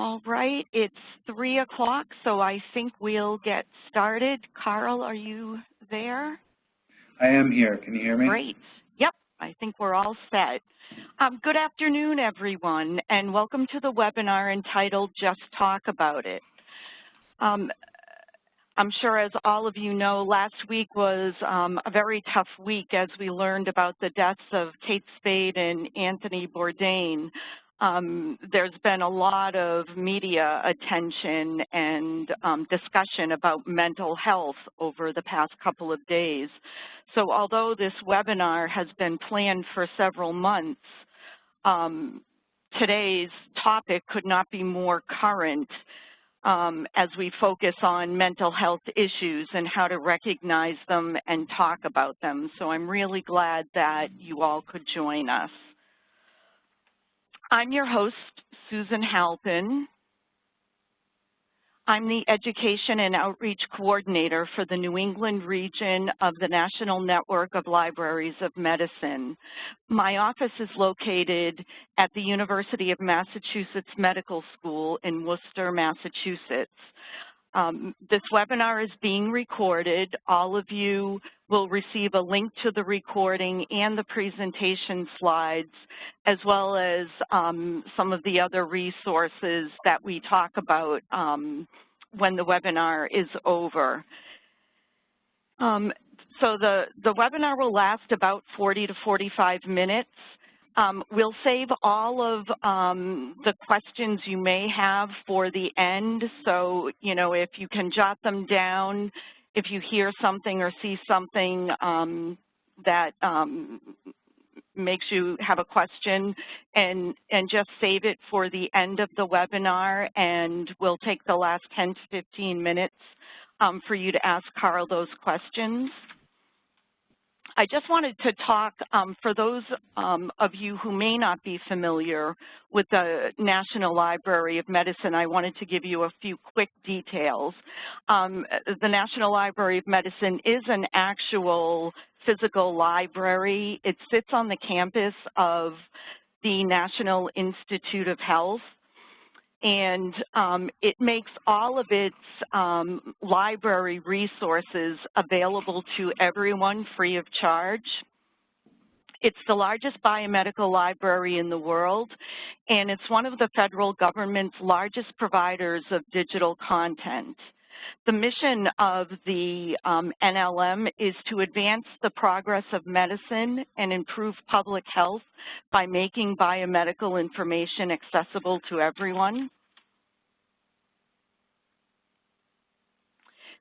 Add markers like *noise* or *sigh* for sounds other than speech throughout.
All right, it's three o'clock, so I think we'll get started. Carl, are you there? I am here. Can you hear me? Great. Yep, I think we're all set. Um, good afternoon, everyone, and welcome to the webinar entitled Just Talk About It. Um, I'm sure as all of you know, last week was um, a very tough week as we learned about the deaths of Kate Spade and Anthony Bourdain um, there's been a lot of media attention and um, discussion about mental health over the past couple of days. So although this webinar has been planned for several months, um, today's topic could not be more current um, as we focus on mental health issues and how to recognize them and talk about them. So I'm really glad that you all could join us. I'm your host, Susan Halpin. I'm the Education and Outreach Coordinator for the New England region of the National Network of Libraries of Medicine. My office is located at the University of Massachusetts Medical School in Worcester, Massachusetts. Um, this webinar is being recorded. All of you will receive a link to the recording and the presentation slides, as well as um, some of the other resources that we talk about um, when the webinar is over. Um, so the, the webinar will last about 40 to 45 minutes. Um, we'll save all of um, the questions you may have for the end. So, you know, if you can jot them down, if you hear something or see something um, that um, makes you have a question and, and just save it for the end of the webinar and we'll take the last 10 to 15 minutes um, for you to ask Carl those questions. I just wanted to talk, um, for those um, of you who may not be familiar with the National Library of Medicine, I wanted to give you a few quick details. Um, the National Library of Medicine is an actual physical library. It sits on the campus of the National Institute of Health and um, it makes all of its um, library resources available to everyone free of charge. It's the largest biomedical library in the world, and it's one of the federal government's largest providers of digital content. The mission of the um, NLM is to advance the progress of medicine and improve public health by making biomedical information accessible to everyone.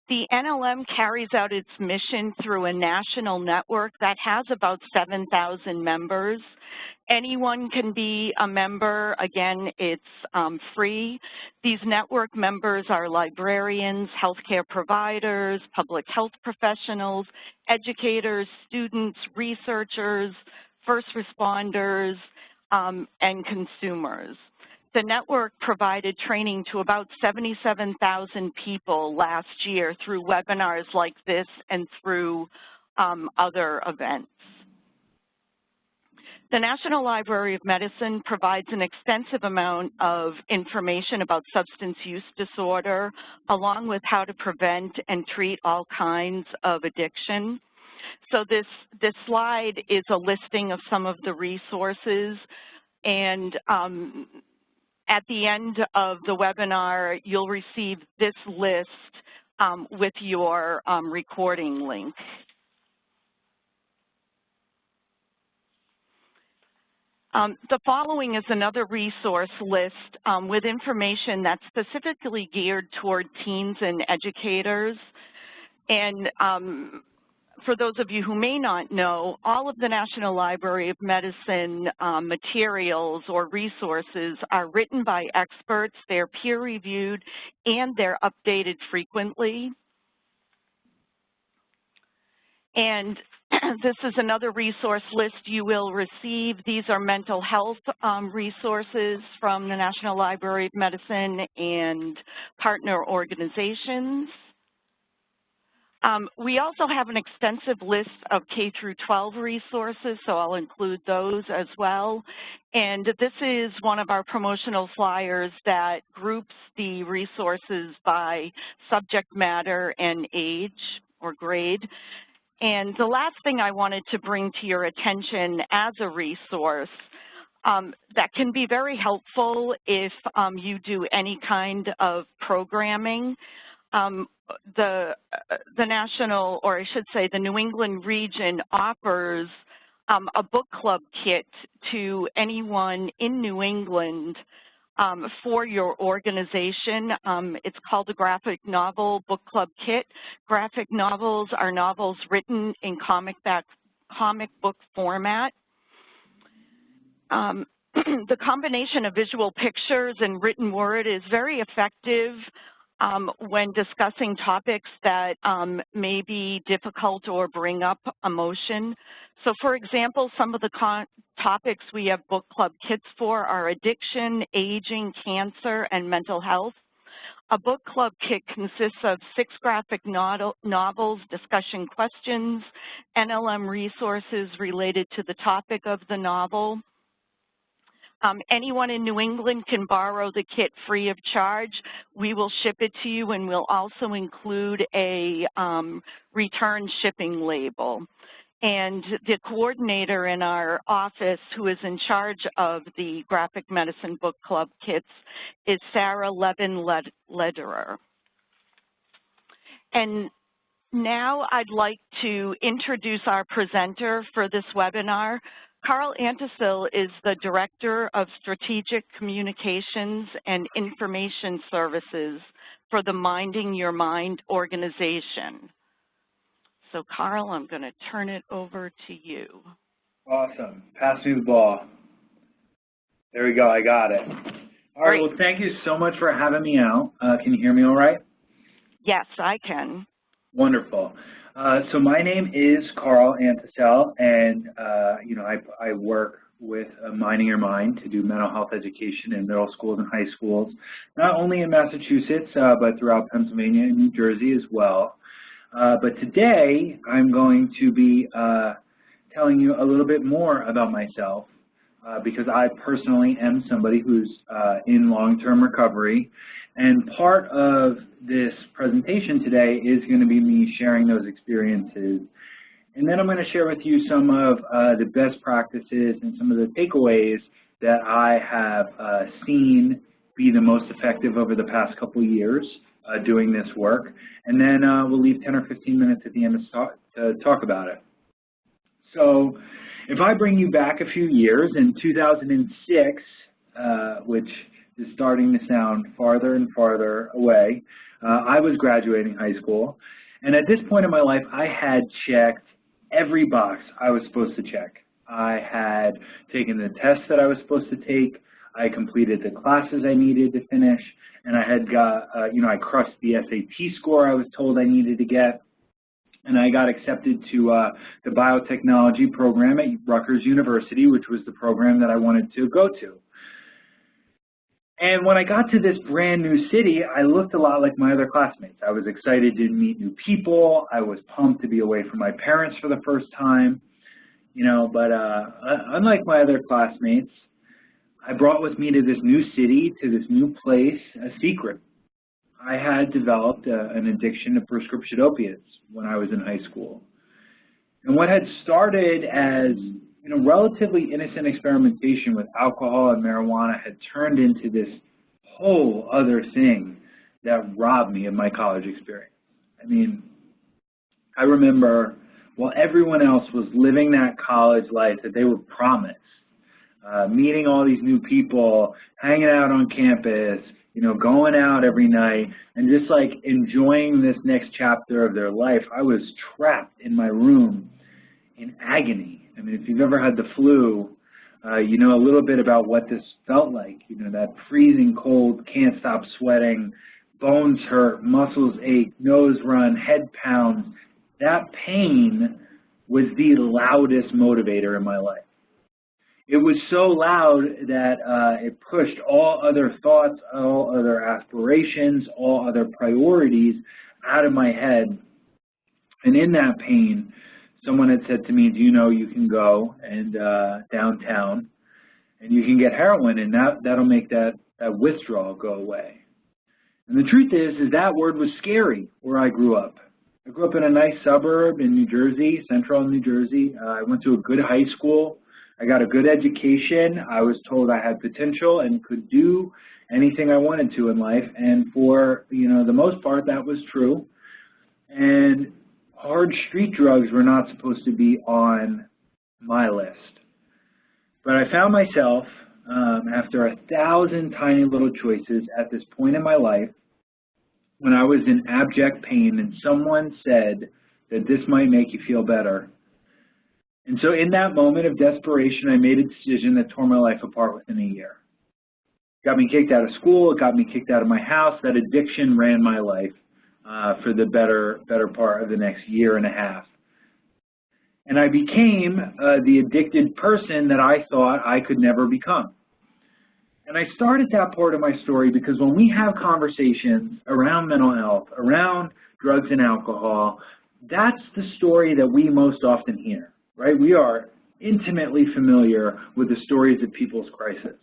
The NLM carries out its mission through a national network that has about 7,000 members. Anyone can be a member. Again, it's um, free. These network members are librarians, healthcare providers, public health professionals, educators, students, researchers, first responders, um, and consumers. The network provided training to about 77,000 people last year through webinars like this and through um, other events. The National Library of Medicine provides an extensive amount of information about substance use disorder, along with how to prevent and treat all kinds of addiction. So this, this slide is a listing of some of the resources and um, at the end of the webinar, you'll receive this list um, with your um, recording link. Um, the following is another resource list um, with information that's specifically geared toward teens and educators. And um, for those of you who may not know, all of the National Library of Medicine um, materials or resources are written by experts, they're peer-reviewed, and they're updated frequently. And *clears throat* this is another resource list you will receive. These are mental health um, resources from the National Library of Medicine and partner organizations. Um, we also have an extensive list of K through 12 resources, so I'll include those as well. And this is one of our promotional flyers that groups the resources by subject matter and age or grade. And the last thing I wanted to bring to your attention as a resource um, that can be very helpful if um, you do any kind of programming. Um, the, uh, the national, or I should say the New England region offers um, a book club kit to anyone in New England um, for your organization. Um, it's called the Graphic Novel Book Club Kit. Graphic novels are novels written in comic, back, comic book format. Um, *clears throat* the combination of visual pictures and written word is very effective um, when discussing topics that um, may be difficult or bring up emotion. So for example, some of the topics we have book club kits for are addiction, aging, cancer, and mental health. A book club kit consists of six graphic novels, discussion questions, NLM resources related to the topic of the novel, um, anyone in New England can borrow the kit free of charge. We will ship it to you and we'll also include a um, return shipping label. And the coordinator in our office who is in charge of the Graphic Medicine Book Club kits is Sarah Levin Lederer. And now I'd like to introduce our presenter for this webinar, Carl Antisil is the Director of Strategic Communications and Information Services for the Minding Your Mind organization. So Carl, I'm going to turn it over to you. Awesome. Pass me the ball. There we go. I got it. All right. Well, thank you so much for having me out. Uh, can you hear me all right? Yes, I can. Wonderful. Uh, so my name is Carl Antisel, and uh, you know I, I work with uh, Minding Your Mind to do mental health education in middle schools and high schools, not only in Massachusetts uh, but throughout Pennsylvania and New Jersey as well. Uh, but today I'm going to be telling you a little bit more about myself because I personally am somebody who's in long-term recovery and part of this presentation today is going to be me sharing those experiences. And then I'm going to share with you some of uh, the best practices and some of the takeaways that I have uh, seen be the most effective over the past couple years uh, doing this work. And then uh, we'll leave 10 or 15 minutes at the end to talk, to talk about it. So if I bring you back a few years, in 2006, uh, which is starting to sound farther and farther away. Uh, I was graduating high school, and at this point in my life, I had checked every box I was supposed to check. I had taken the tests that I was supposed to take. I completed the classes I needed to finish, and I had got, uh, you know, I crushed the SAT score I was told I needed to get, and I got accepted to uh, the biotechnology program at Rutgers University, which was the program that I wanted to go to. And when I got to this brand new city, I looked a lot like my other classmates. I was excited to meet new people. I was pumped to be away from my parents for the first time. You know, but uh, unlike my other classmates, I brought with me to this new city, to this new place, a secret. I had developed a, uh, an addiction to prescription opiates when I was in high school. And what had started as you know, relatively innocent experimentation with alcohol and marijuana had turned into this whole other thing that robbed me of my college experience. I mean, I remember while everyone else was living that college life that they were promised, uh, meeting all these new people, hanging out on campus, you know, going out every night, and just like enjoying this next chapter of their life, I was trapped in my room in agony I mean, if you've ever had the flu, uh, you know a little bit about what this felt like. You know, that freezing cold, can't stop sweating, bones hurt, muscles ache, nose run, head pounds. That pain was the loudest motivator in my life. It was so loud that uh, it pushed all other thoughts, all other aspirations, all other priorities out of my head And in that pain, someone had said to me, do you know you can go and uh, downtown and you can get heroin and that, that'll make that, that withdrawal go away. And the truth is, is that word was scary where I grew up. I grew up in a nice suburb in New Jersey, central New Jersey. Uh, I went to a good high school. I got a good education. I was told I had potential and could do anything I wanted to in life. And for, you know, the most part, that was true. And hard street drugs were not supposed to be on my list. But I found myself, um, after a thousand tiny little choices at this point in my life, when I was in abject pain and someone said that this might make you feel better. And so in that moment of desperation, I made a decision that tore my life apart within a year. Got me kicked out of school, it got me kicked out of my house. That addiction ran my life uh, for the better, better part of the next year and a half. And I became uh, the addicted person that I thought I could never become. And I started that part of my story because when we have conversations around mental health, around drugs and alcohol, that's the story that we most often hear, right? We are intimately familiar with the stories of people's crisis.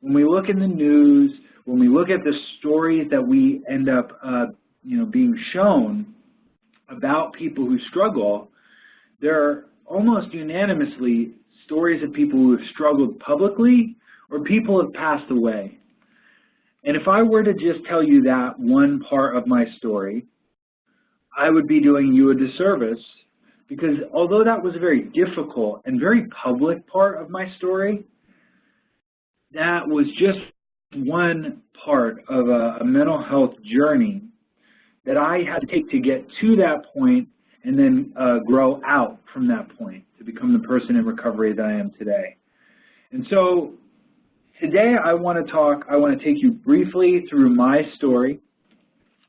When we look in the news, when we look at the stories that we end up, uh, you know, being shown about people who struggle, there are almost unanimously stories of people who have struggled publicly or people have passed away. And if I were to just tell you that one part of my story, I would be doing you a disservice because although that was a very difficult and very public part of my story, that was just one part of a, a mental health journey that I had to take to get to that point and then uh, grow out from that point to become the person in recovery that I am today. And so Today I want to talk, I want to take you briefly through my story,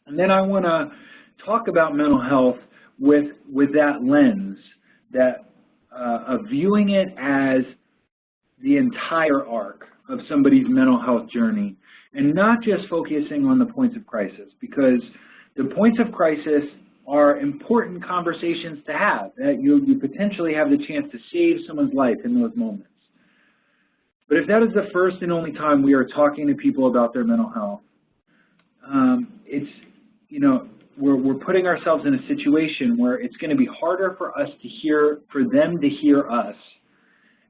and then I want to talk about mental health with, with that lens, that uh, of viewing it as the entire arc of somebody's mental health journey, and not just focusing on the points of crisis, because the points of crisis are important conversations to have, that you, you potentially have the chance to save someone's life in those moments. But if that is the first and only time we are talking to people about their mental health, um, it's, you know, we're, we're putting ourselves in a situation where it's going to be harder for us to hear, for them to hear us.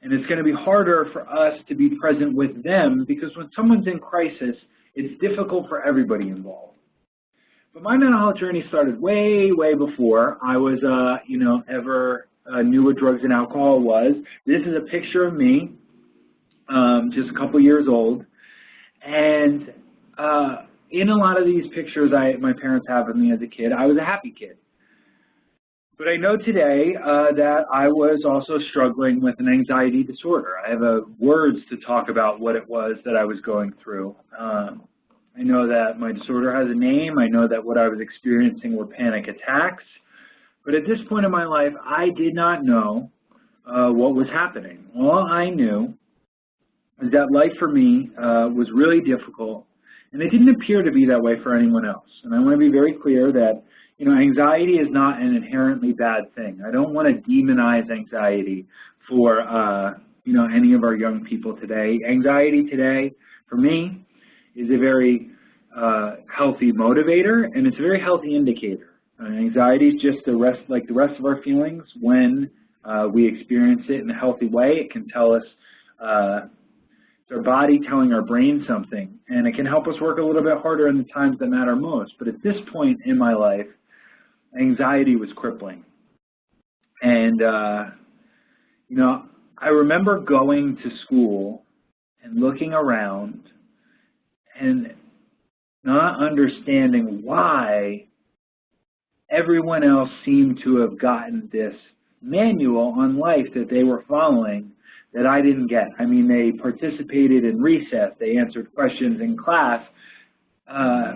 And it's going to be harder for us to be present with them because when someone's in crisis, it's difficult for everybody involved. But my mental health journey started way, way before I was, uh, you know, ever uh, knew what drugs and alcohol was. This is a picture of me um, just a couple years old. And uh, in a lot of these pictures I, my parents have of me as a kid, I was a happy kid. But I know today uh, that I was also struggling with an anxiety disorder. I have uh, words to talk about what it was that I was going through. Um, I know that my disorder has a name. I know that what I was experiencing were panic attacks. But at this point in my life, I did not know uh, what was happening. All I knew is that life for me uh, was really difficult, and it didn't appear to be that way for anyone else. And I want to be very clear that you know anxiety is not an inherently bad thing. I don't want to demonize anxiety for uh, you know any of our young people today. Anxiety today, for me, is a very uh, healthy motivator, and it's a very healthy indicator. Uh, anxiety is just the rest, like the rest of our feelings. When uh, we experience it in a healthy way, it can tell us uh, it's our body telling our brain something, and it can help us work a little bit harder in the times that matter most. But at this point in my life, anxiety was crippling. And, uh, you know, I remember going to school and looking around and not understanding why everyone else seemed to have gotten this manual on life that they were following that I didn't get. I mean, they participated in recess, they answered questions in class. Uh,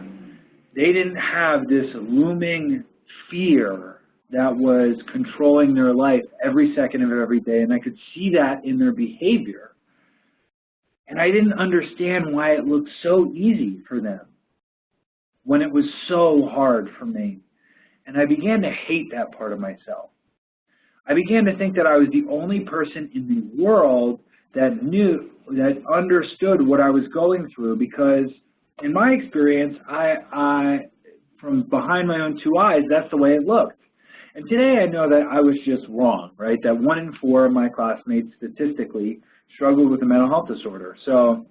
they didn't have this looming fear that was controlling their life every second of every day, and I could see that in their behavior. And I didn't understand why it looked so easy for them when it was so hard for me. and I began to hate that part of myself. I began to think that I was the only person in the world that knew, that understood what I was going through because in my experience, I, I, from behind my own two eyes, that's the way it looked. And today I know that I was just wrong, right? That one in four of my classmates statistically struggled with a mental health disorder. So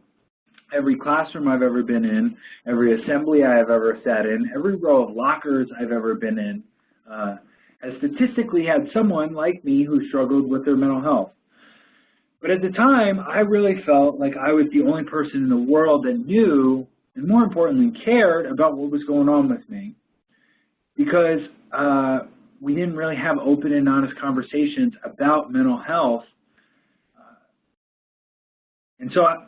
every classroom I've ever been in, every assembly I have ever sat in, every row of lockers I've ever been in, uh, has statistically had someone like me who struggled with their mental health. But at the time, I really felt like I was the only person in the world that knew, and more importantly, cared about what was going on with me. Because uh, we didn't really have open and honest conversations about mental health. And so I,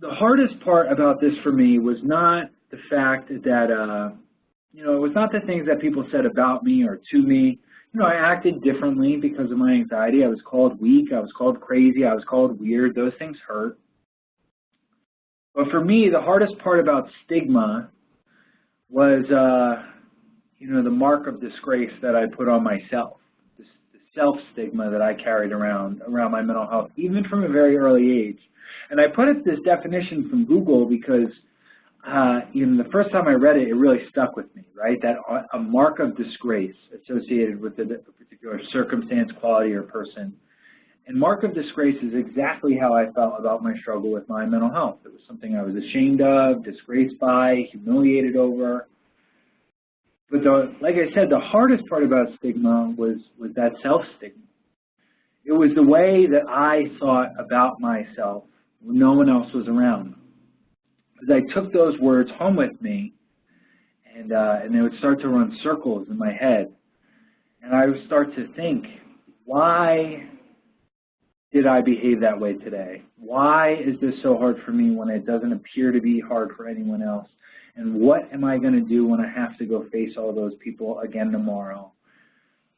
the hardest part about this for me was not the fact that, uh, you know, it was not the things that people said about me or to me. You know, I acted differently because of my anxiety. I was called weak. I was called crazy. I was called weird. Those things hurt. But for me, the hardest part about stigma was, uh, you know, the mark of disgrace that I put on myself, self-stigma that I carried around, around my mental health, even from a very early age. And I put it this definition from Google because uh, know, the first time I read it, it really stuck with me, right? That a mark of disgrace associated with a particular circumstance, quality, or person. And mark of disgrace is exactly how I felt about my struggle with my mental health. It was something I was ashamed of, disgraced by, humiliated over. But the, like I said, the hardest part about stigma was, was that self-stigma. It was the way that I thought about myself when no one else was around. Because I took those words home with me, and, uh, and they would start to run circles in my head, and I would start to think, why did I behave that way today? Why is this so hard for me when it doesn't appear to be hard for anyone else? And what am I going to do when I have to go face all those people again tomorrow?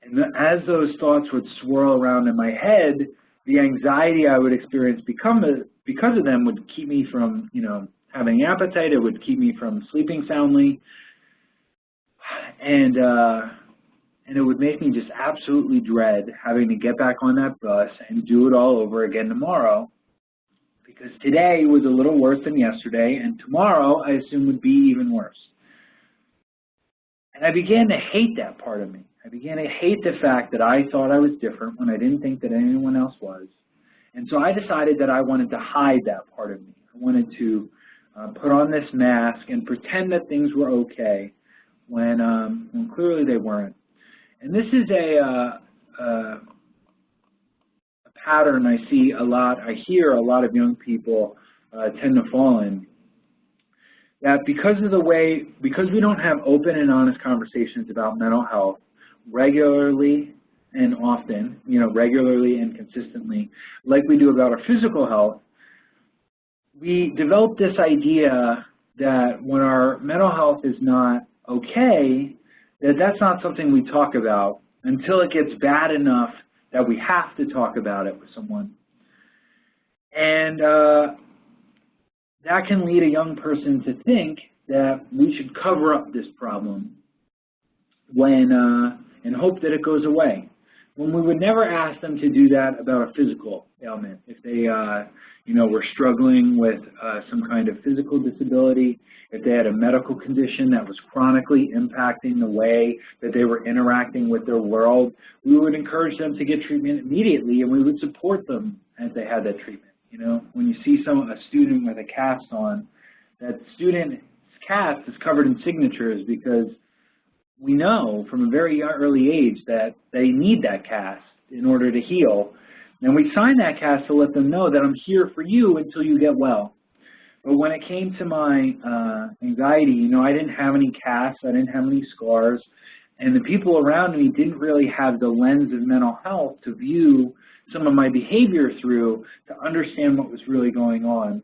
And as those thoughts would swirl around in my head, the anxiety I would experience become because of them would keep me from, you know, having appetite. It would keep me from sleeping soundly. And, uh, and it would make me just absolutely dread having to get back on that bus and do it all over again tomorrow because today was a little worse than yesterday, and tomorrow I assume would be even worse. And I began to hate that part of me. I began to hate the fact that I thought I was different when I didn't think that anyone else was. And so I decided that I wanted to hide that part of me. I wanted to uh, put on this mask and pretend that things were okay when, um, when clearly they weren't. And this is a, uh, uh, pattern I see a lot, I hear a lot of young people uh, tend to fall in. That because of the way, because we don't have open and honest conversations about mental health regularly and often, you know, regularly and consistently, like we do about our physical health, we develop this idea that when our mental health is not okay, that that's not something we talk about until it gets bad enough that we have to talk about it with someone. And uh, that can lead a young person to think that we should cover up this problem when uh, and hope that it goes away. When we would never ask them to do that about a physical ailment. If they, uh, you know, were struggling with uh, some kind of physical disability, if they had a medical condition that was chronically impacting the way that they were interacting with their world, we would encourage them to get treatment immediately and we would support them as they had that treatment. You know, when you see some a student with a cast on, that student's cast is covered in signatures because we know from a very early age that they need that cast in order to heal. And we sign that cast to let them know that I'm here for you until you get well. But when it came to my uh, anxiety, you know, I didn't have any casts, I didn't have any scars, and the people around me didn't really have the lens of mental health to view some of my behavior through to understand what was really going on.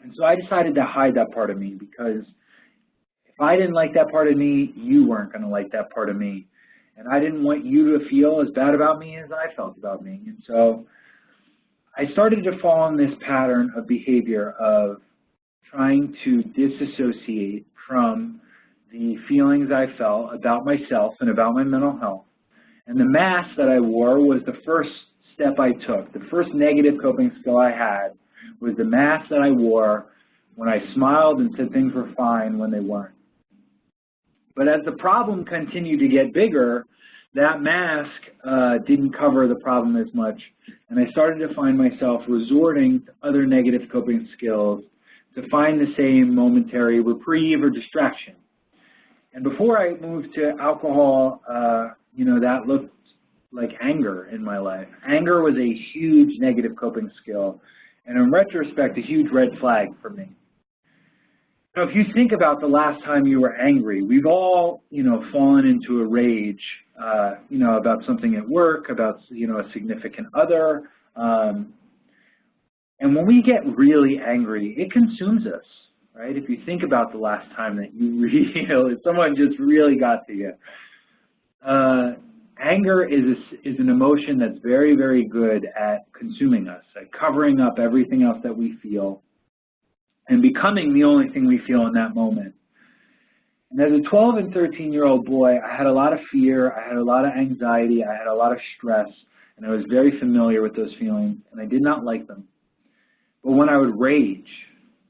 And so I decided to hide that part of me because if I didn't like that part of me, you weren't going to like that part of me. And I didn't want you to feel as bad about me as I felt about me. And so I started to fall in this pattern of behavior of trying to disassociate from the feelings I felt about myself and about my mental health. And the mask that I wore was the first step I took. The first negative coping skill I had was the mask that I wore when I smiled and said things were fine when they weren't. But as the problem continued to get bigger, that mask uh, didn't cover the problem as much, and I started to find myself resorting to other negative coping skills to find the same momentary reprieve or distraction. And before I moved to alcohol, uh, you know, that looked like anger in my life. Anger was a huge negative coping skill, and in retrospect, a huge red flag for me. So if you think about the last time you were angry, we've all, you know, fallen into a rage, uh, you know, about something at work, about, you know, a significant other. Um, and when we get really angry, it consumes us, right? If you think about the last time that you *laughs* really, someone just really got to you. Uh, anger is, a, is an emotion that's very, very good at consuming us, at covering up everything else that we feel and becoming the only thing we feel in that moment. And as a 12 and 13 year old boy, I had a lot of fear, I had a lot of anxiety, I had a lot of stress, and I was very familiar with those feelings, and I did not like them. But when I would rage,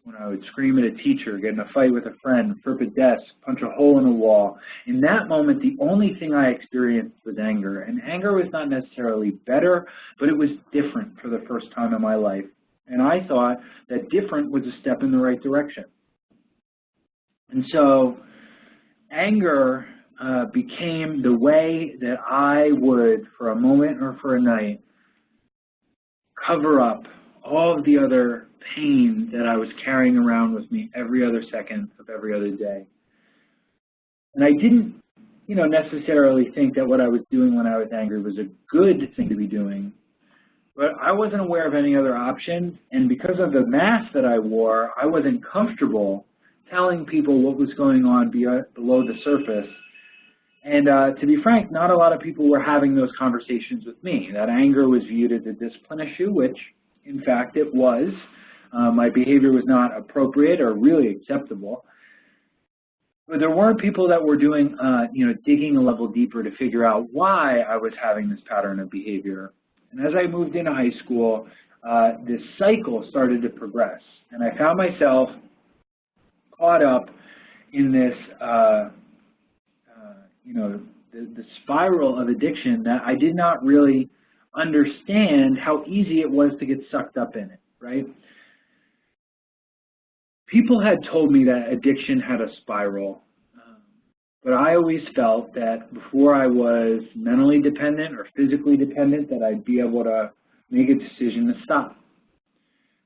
when I would scream at a teacher, get in a fight with a friend, flip a desk, punch a hole in a wall, in that moment, the only thing I experienced was anger. And anger was not necessarily better, but it was different for the first time in my life. And I thought that different was a step in the right direction. And so anger uh, became the way that I would, for a moment or for a night, cover up all of the other pain that I was carrying around with me every other second of every other day. And I didn't, you know, necessarily think that what I was doing when I was angry was a good thing to be doing, but I wasn't aware of any other options, and because of the mask that I wore, I wasn't comfortable telling people what was going on below the surface. And uh, to be frank, not a lot of people were having those conversations with me. That anger was viewed as a discipline issue, which in fact it was. Uh, my behavior was not appropriate or really acceptable. But there weren't people that were doing, uh, you know, digging a level deeper to figure out why I was having this pattern of behavior. And as I moved into high school, uh, this cycle started to progress. And I found myself caught up in this, uh, uh, you know, the, the spiral of addiction that I did not really understand how easy it was to get sucked up in it, right? People had told me that addiction had a spiral, but I always felt that before I was mentally dependent or physically dependent that I'd be able to make a decision to stop.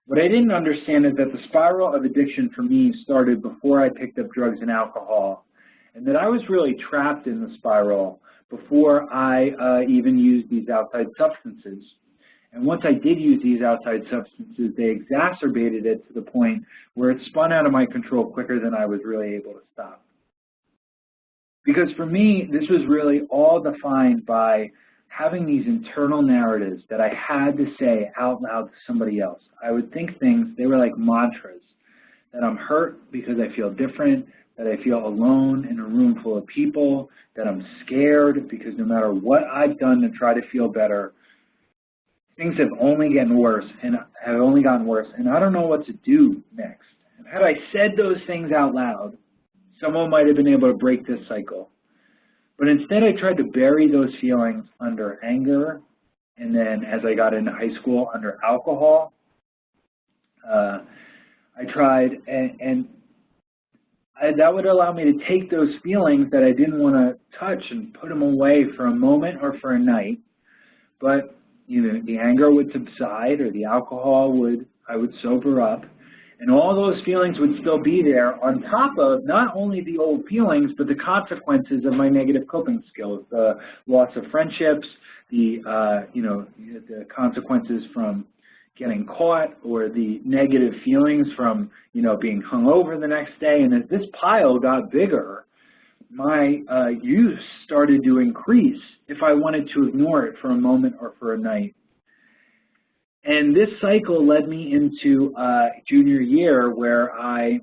What I didn't understand is that the spiral of addiction for me started before I picked up drugs and alcohol, and that I was really trapped in the spiral before I uh, even used these outside substances. And once I did use these outside substances, they exacerbated it to the point where it spun out of my control quicker than I was really able to stop. Because for me, this was really all defined by having these internal narratives that I had to say out loud to somebody else. I would think things, they were like mantras, that I'm hurt because I feel different, that I feel alone in a room full of people, that I'm scared because no matter what I've done to try to feel better, things have only gotten worse and have only gotten worse, and I don't know what to do next. And had I said those things out loud, someone might have been able to break this cycle. But instead I tried to bury those feelings under anger, and then as I got into high school, under alcohol. Uh, I tried, and, and I, that would allow me to take those feelings that I didn't want to touch and put them away for a moment or for a night. But you know, the anger would subside, or the alcohol would, I would sober up, and all those feelings would still be there on top of not only the old feelings, but the consequences of my negative coping skills, the loss of friendships, the, uh, you know, the consequences from getting caught or the negative feelings from, you know, being hung over the next day. And as this pile got bigger, my uh, use started to increase if I wanted to ignore it for a moment or for a night. And this cycle led me into uh, junior year where I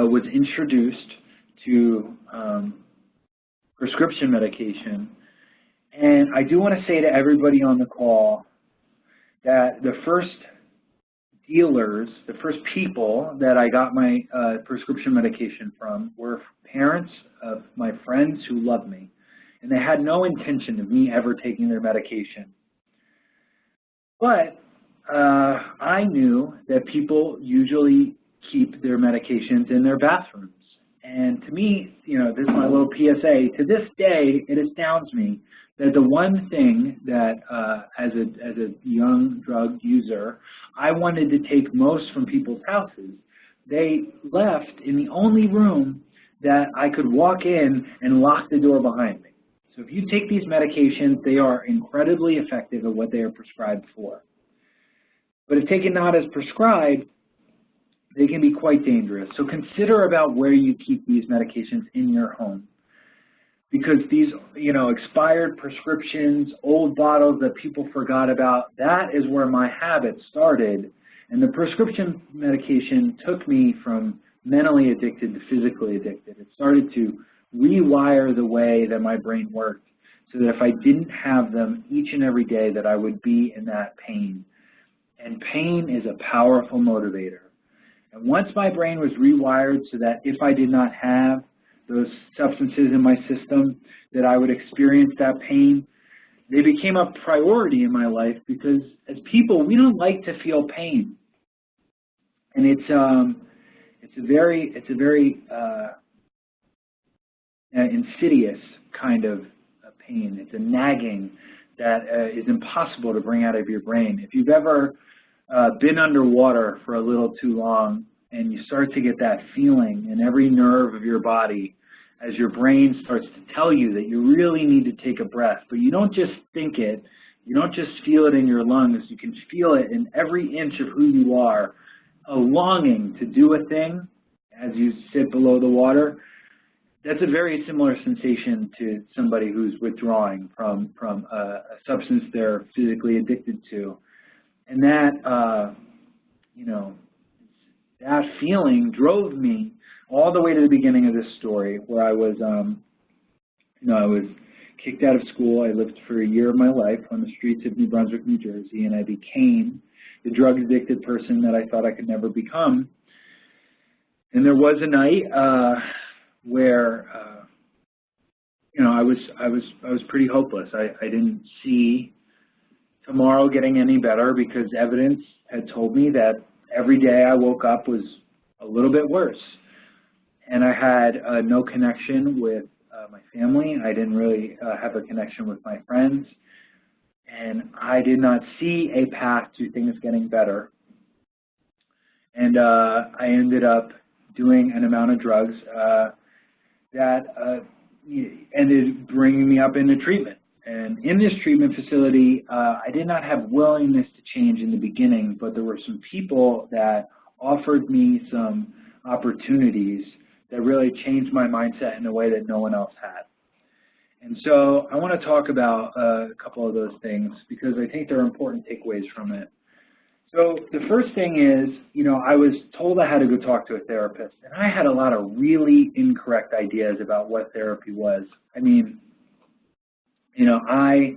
uh, was introduced to um, prescription medication. And I do want to say to everybody on the call that the first dealers, the first people that I got my uh, prescription medication from were parents of my friends who loved me. And they had no intention of me ever taking their medication. But uh, I knew that people usually keep their medications in their bathrooms. And to me, you know, this is my little PSA, to this day, it astounds me that the one thing that uh, as, a, as a young drug user, I wanted to take most from people's houses, they left in the only room that I could walk in and lock the door behind me. So if you take these medications, they are incredibly effective at what they are prescribed for. But if taken not as prescribed, they can be quite dangerous. So consider about where you keep these medications in your home. Because these, you know, expired prescriptions, old bottles that people forgot about, that is where my habit started. And the prescription medication took me from mentally addicted to physically addicted. It started to rewire the way that my brain worked so that if I didn't have them each and every day that I would be in that pain. And pain is a powerful motivator. And once my brain was rewired so that if I did not have those substances in my system, that I would experience that pain, they became a priority in my life because as people, we don't like to feel pain. And it's, um, it's a very, it's a very uh, insidious kind of pain. It's a nagging that uh, is impossible to bring out of your brain. If you've ever uh, been underwater for a little too long and you start to get that feeling in every nerve of your body as your brain starts to tell you that you really need to take a breath, but you don't just think it, you don't just feel it in your lungs, you can feel it in every inch of who you are, a longing to do a thing as you sit below the water, that's a very similar sensation to somebody who's withdrawing from, from a, a substance they're physically addicted to. And that, uh, you know, that feeling drove me all the way to the beginning of this story where I was, um, you know, I was kicked out of school. I lived for a year of my life on the streets of New Brunswick, New Jersey, and I became the drug-addicted person that I thought I could never become. And there was a night uh, where, uh, you know, I was, I was, I was pretty hopeless. I, I didn't see tomorrow getting any better because evidence had told me that every day I woke up was a little bit worse. And I had uh, no connection with uh, my family. I didn't really uh, have a connection with my friends. And I did not see a path to things getting better. And uh, I ended up doing an amount of drugs uh, that uh, ended bringing me up into treatment. And in this treatment facility, uh, I did not have willingness to change in the beginning, but there were some people that offered me some opportunities that really changed my mindset in a way that no one else had. And so I want to talk about uh, a couple of those things because I think there are important takeaways from it. So the first thing is, you know, I was told I had to go talk to a therapist, and I had a lot of really incorrect ideas about what therapy was. I mean, you know, I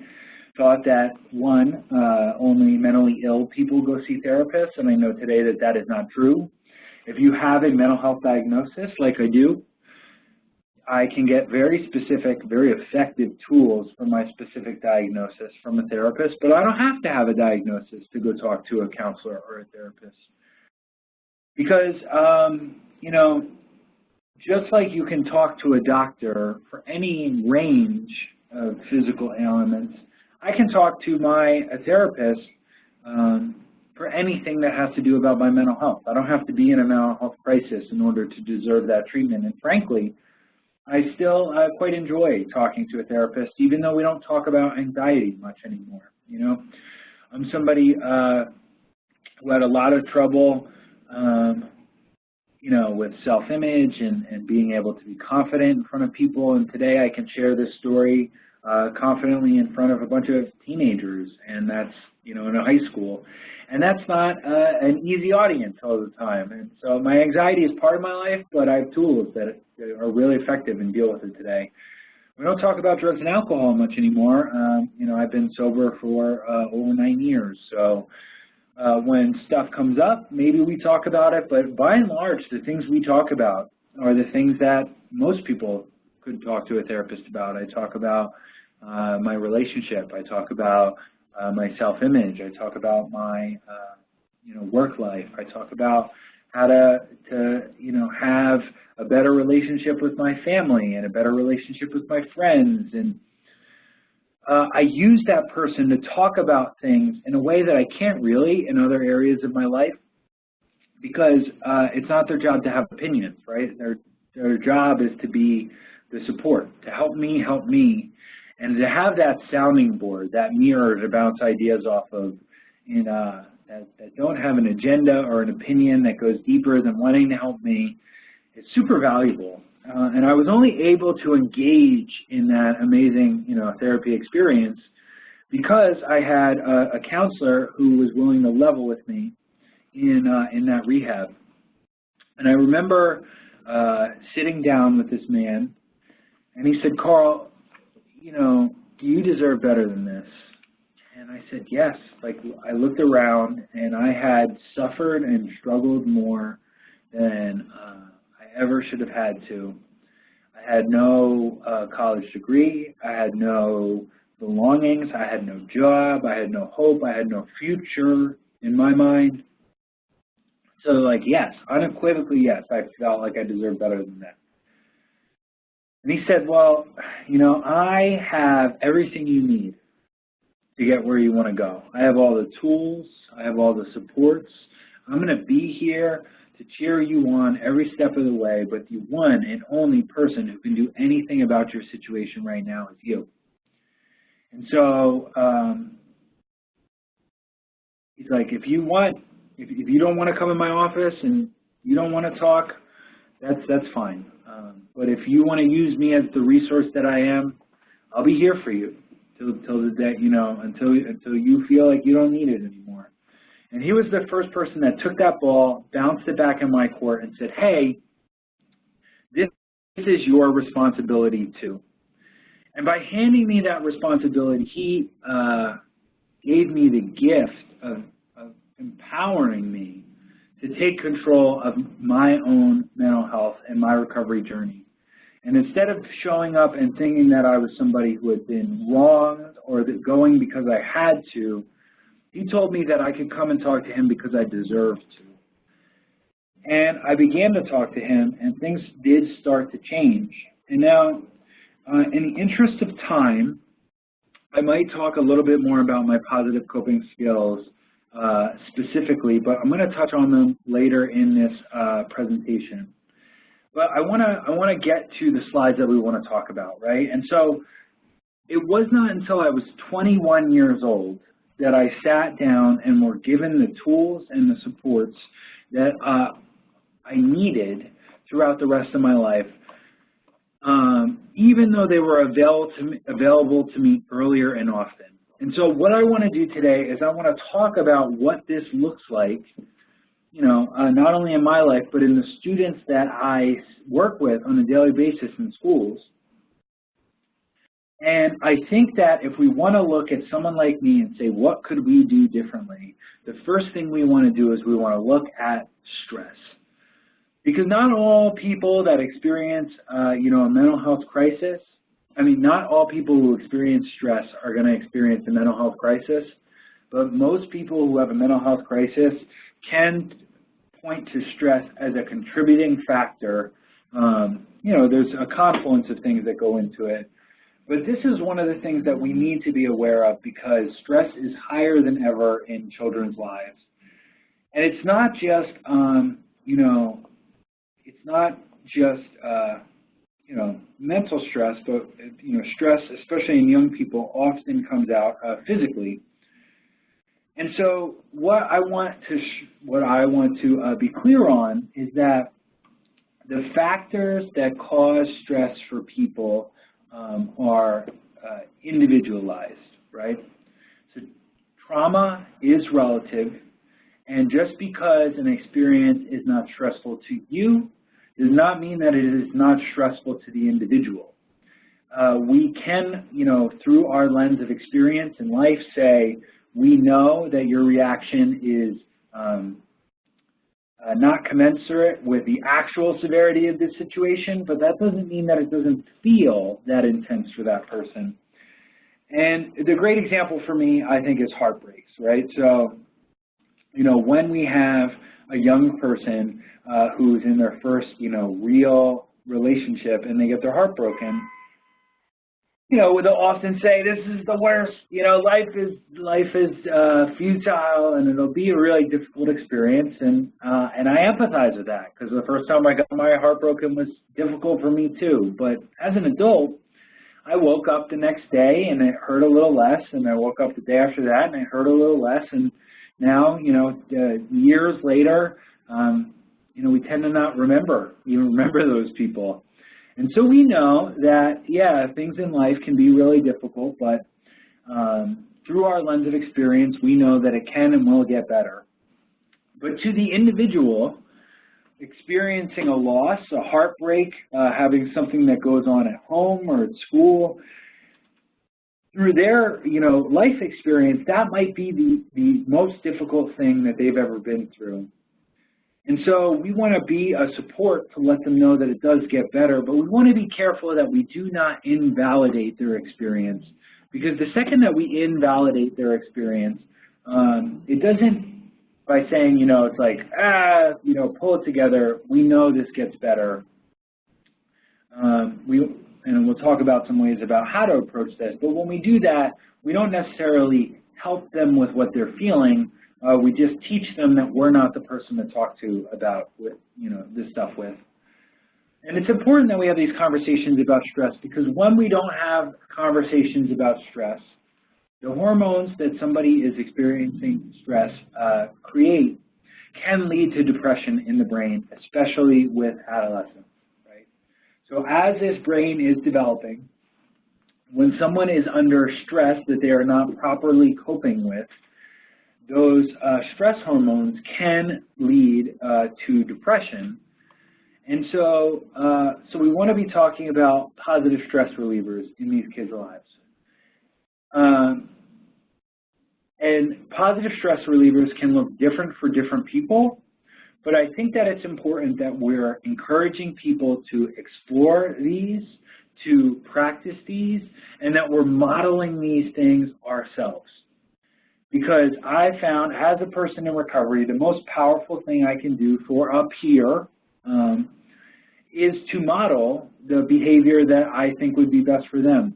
thought that, one, uh, only mentally ill people go see therapists, and I know today that that is not true. If you have a mental health diagnosis, like I do, I can get very specific, very effective tools for my specific diagnosis from a therapist, but I don't have to have a diagnosis to go talk to a counselor or a therapist. Because, um, you know, just like you can talk to a doctor for any range of physical ailments, I can talk to my a therapist um, for anything that has to do about my mental health. I don't have to be in a mental health crisis in order to deserve that treatment. And frankly, I still uh, quite enjoy talking to a therapist, even though we don't talk about anxiety much anymore. You know, I'm somebody uh, who had a lot of trouble um, you know, with self-image and, and being able to be confident in front of people. And today I can share this story uh, confidently in front of a bunch of teenagers, and that's, you know, in a high school. And that's not uh, an easy audience all the time. And so my anxiety is part of my life, but I have tools that are really effective and deal with it today. We don't talk about drugs and alcohol much anymore. Um, you know, I've been sober for uh, over nine years, so uh, when stuff comes up, maybe we talk about it, but by and large, the things we talk about are the things that most people could talk to a therapist about. I talk about uh, my relationship. I talk about uh, my self-image. I talk about my, uh, you know, work life. I talk about how to, to, you know, have a better relationship with my family and a better relationship with my friends and uh, I use that person to talk about things in a way that I can't really in other areas of my life because uh, it's not their job to have opinions, right? Their, their job is to be the support, to help me help me, and to have that sounding board, that mirror to bounce ideas off of in, uh, that, that don't have an agenda or an opinion that goes deeper than wanting to help me is super valuable. Uh, and I was only able to engage in that amazing, you know, therapy experience because I had a, a counselor who was willing to level with me in uh, in that rehab. And I remember uh, sitting down with this man, and he said, "Carl, you know, do you deserve better than this?" And I said, "Yes." Like I looked around, and I had suffered and struggled more than uh, I ever should have had to. I had no uh, college degree. I had no belongings. I had no job. I had no hope. I had no future in my mind. So like, yes, unequivocally, yes, I felt like I deserved better than that. And he said, well, you know, I have everything you need to get where you want to go. I have all the tools. I have all the supports. I'm going to be here to cheer you on every step of the way, but the one and only person who can do anything about your situation right now is you. And so um, he's like, if you want, if, if you don't want to come in my office and you don't want to talk, that's that's fine. Um, but if you want to use me as the resource that I am, I'll be here for you till till the day, you know, until until you feel like you don't need it anymore. And he was the first person that took that ball, bounced it back in my court, and said, hey, this is your responsibility too. And by handing me that responsibility, he uh, gave me the gift of, of empowering me to take control of my own mental health and my recovery journey. And instead of showing up and thinking that I was somebody who had been wronged or that going because I had to, he told me that I could come and talk to him because I deserved to. And I began to talk to him, and things did start to change. And now, uh, in the interest of time, I might talk a little bit more about my positive coping skills uh, specifically, but I'm going to touch on them later in this uh, presentation. But I want to I want to get to the slides that we want to talk about, right? And so it was not until I was 21 years old that I sat down and were given the tools and the supports that uh, I needed throughout the rest of my life, um, even though they were available to, me, available to me earlier and often. And so what I want to do today is I want to talk about what this looks like, you know, uh, not only in my life, but in the students that I work with on a daily basis in schools, and I think that if we want to look at someone like me and say, what could we do differently, the first thing we want to do is we want to look at stress. Because not all people that experience, uh, you know, a mental health crisis, I mean, not all people who experience stress are going to experience a mental health crisis, but most people who have a mental health crisis can point to stress as a contributing factor. Um, you know, there's a confluence of things that go into it. But this is one of the things that we need to be aware of because stress is higher than ever in children's lives. And it's not just, um, you know, it's not just, uh, you know, mental stress, but, you know, stress, especially in young people, often comes out uh, physically. And so what I want to, what I want to uh, be clear on is that the factors that cause stress for people um, are uh, individualized, right? So trauma is relative, and just because an experience is not stressful to you does not mean that it is not stressful to the individual. Uh, we can, you know, through our lens of experience in life say, we know that your reaction is um, uh, not commensurate with the actual severity of this situation, but that doesn't mean that it doesn't feel that intense for that person. And the great example for me, I think, is heartbreaks, right? So, you know, when we have a young person uh, who's in their first, you know, real relationship and they get their heart broken, you know, they'll often say, this is the worst, you know, life is, life is uh, futile and it'll be a really difficult experience. And, uh, and I empathize with that because the first time I got my heart broken was difficult for me too. But as an adult, I woke up the next day and it hurt a little less and I woke up the day after that and it hurt a little less. And now, you know, uh, years later, um, you know, we tend to not remember, you remember those people. And so we know that, yeah, things in life can be really difficult, but um, through our lens of experience, we know that it can and will get better. But to the individual, experiencing a loss, a heartbreak, uh, having something that goes on at home or at school, through their you know life experience, that might be the, the most difficult thing that they've ever been through. And so we want to be a support to let them know that it does get better, but we want to be careful that we do not invalidate their experience. Because the second that we invalidate their experience, um, it doesn't, by saying, you know, it's like, ah, you know, pull it together, we know this gets better. Um, we, and we'll talk about some ways about how to approach this, but when we do that, we don't necessarily help them with what they're feeling, uh, we just teach them that we're not the person to talk to about with, you know, this stuff with. And it's important that we have these conversations about stress because when we don't have conversations about stress, the hormones that somebody is experiencing stress uh, create can lead to depression in the brain, especially with adolescents? So as this brain is developing, when someone is under stress that they are not properly coping with, those uh, stress hormones can lead uh, to depression. And so, uh, so we want to be talking about positive stress relievers in these kids' lives. Um, and positive stress relievers can look different for different people, but I think that it's important that we're encouraging people to explore these, to practice these, and that we're modeling these things ourselves because I found as a person in recovery, the most powerful thing I can do for a peer um, is to model the behavior that I think would be best for them.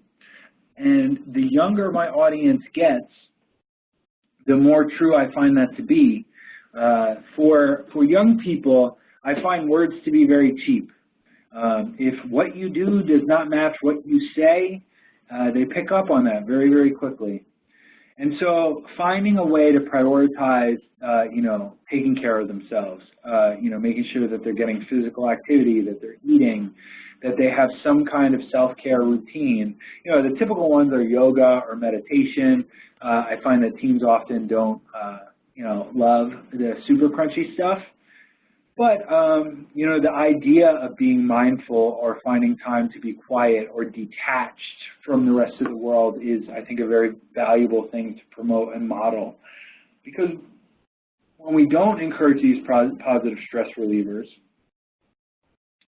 And the younger my audience gets, the more true I find that to be. Uh, for, for young people, I find words to be very cheap. Um, if what you do does not match what you say, uh, they pick up on that very, very quickly. And so finding a way to prioritize, uh, you know, taking care of themselves, uh, you know, making sure that they're getting physical activity, that they're eating, that they have some kind of self-care routine. You know, the typical ones are yoga or meditation. Uh, I find that teens often don't, uh, you know, love the super crunchy stuff. But, um, you know, the idea of being mindful or finding time to be quiet or detached from the rest of the world is, I think, a very valuable thing to promote and model. Because when we don't encourage these positive stress relievers,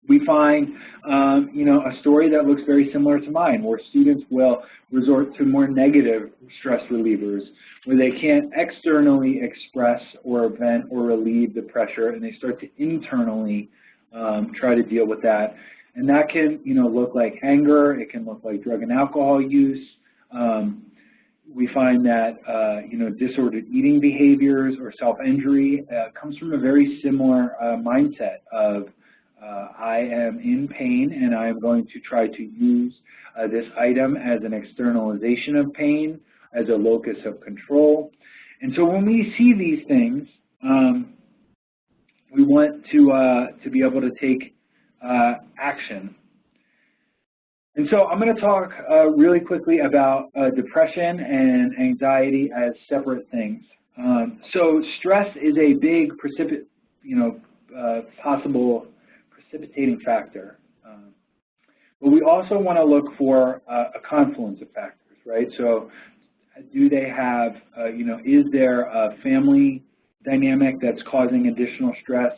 we find, um, you know, a story that looks very similar to mine, where students will resort to more negative stress relievers, where they can't externally express or vent or relieve the pressure, and they start to internally um, try to deal with that. And that can, you know, look like anger. It can look like drug and alcohol use. Um, we find that, uh, you know, disordered eating behaviors or self-injury uh, comes from a very similar uh, mindset of uh, I am in pain and I am going to try to use uh, this item as an externalization of pain, as a locus of control. And so when we see these things, um, we want to, uh, to be able to take uh, action. And so I'm going to talk uh, really quickly about depression and anxiety as separate things. Um, so stress is a big you know, possible precipitating factor. Um, but we also want to look for uh, a confluence of factors, right? So do they have, uh, you know, is there a family dynamic that's causing additional stress?